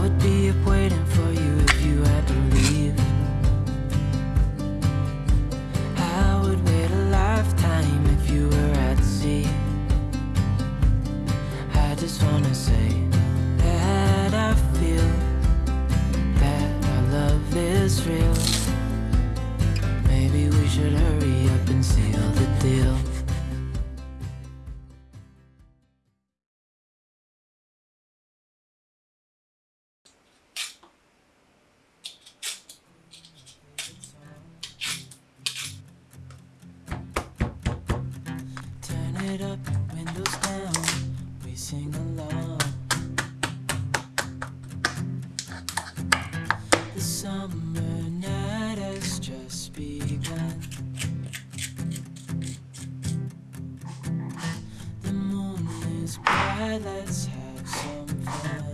I would be up waiting for you if you had to leave. I would wait a lifetime if you were at sea. I just wanna say that I feel that our love is real. Maybe we should hurry up and seal the deal. It up, windows down, we sing along. The summer night has just begun. The moon is bright, let's have some fun.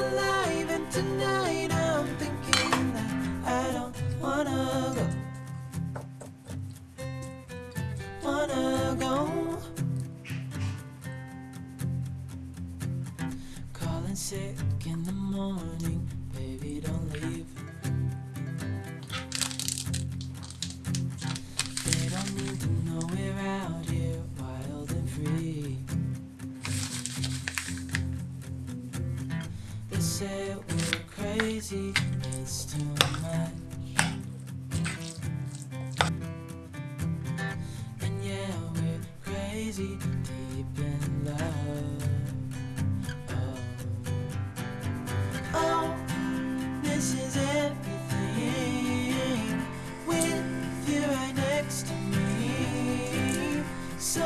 Alive, and tonight I'm thinking that I don't wanna go. Wanna go. Calling sick in the morning, it's too much. And yeah, we're crazy, deep in love. Oh, oh this is everything with you right next to me. So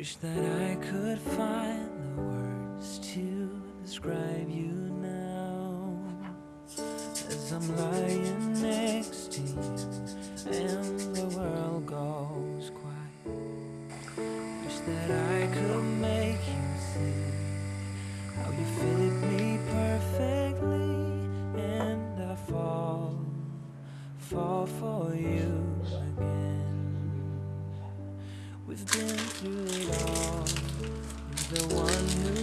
Wish that I could find the words to describe you now. As I'm lying next to you and the world goes quiet. Wish that I could make you see how you fit me perfectly And I fall, fall for you again. We've been through the one who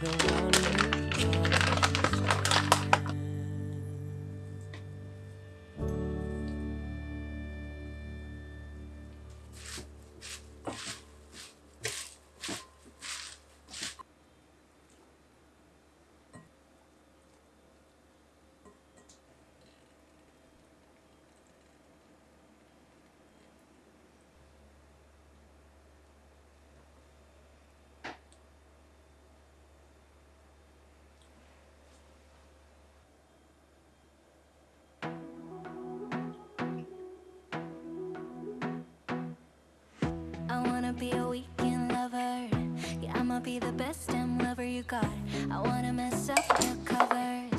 door. be a weekend lover. Yeah, I'ma be the best damn lover you got. I wanna mess up your cover.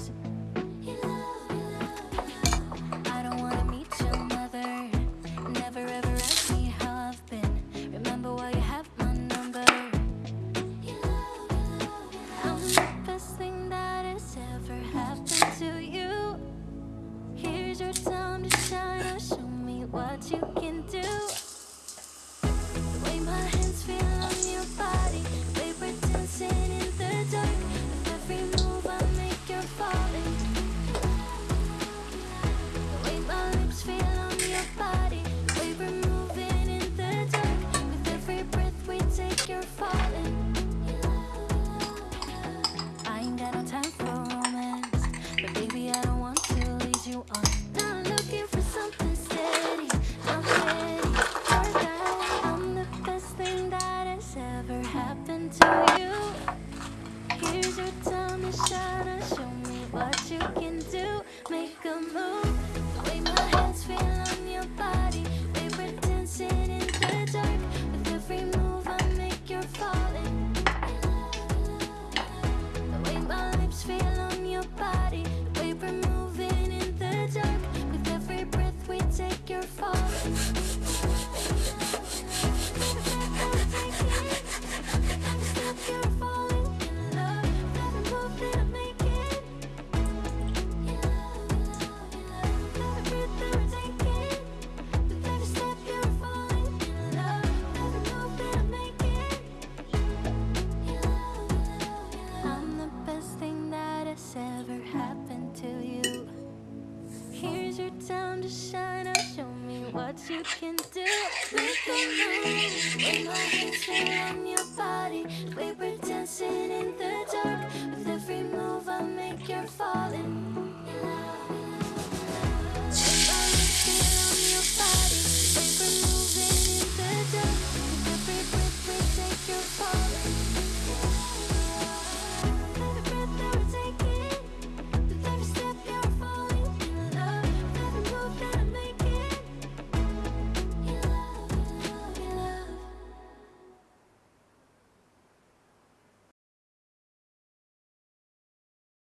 can do. We can move when my hands are on your body. We